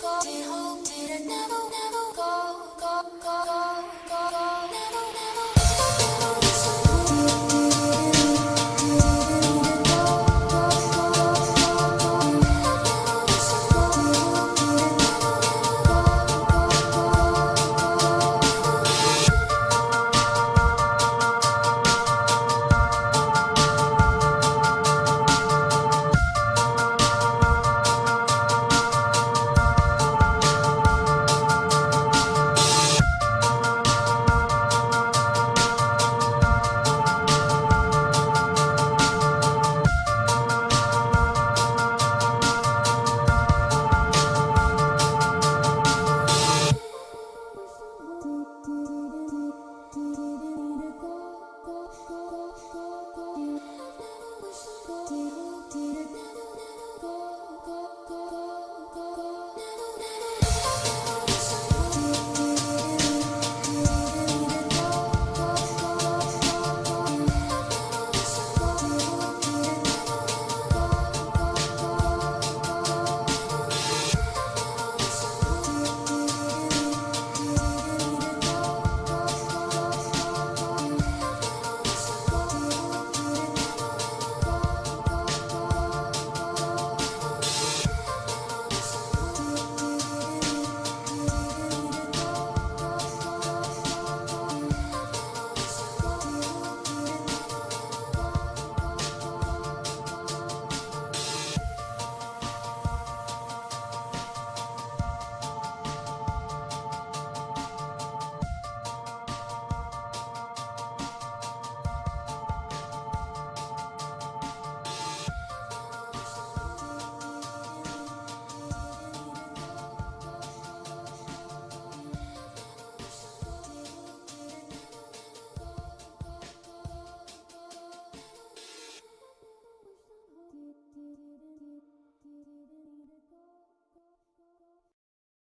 Did I home, Did I never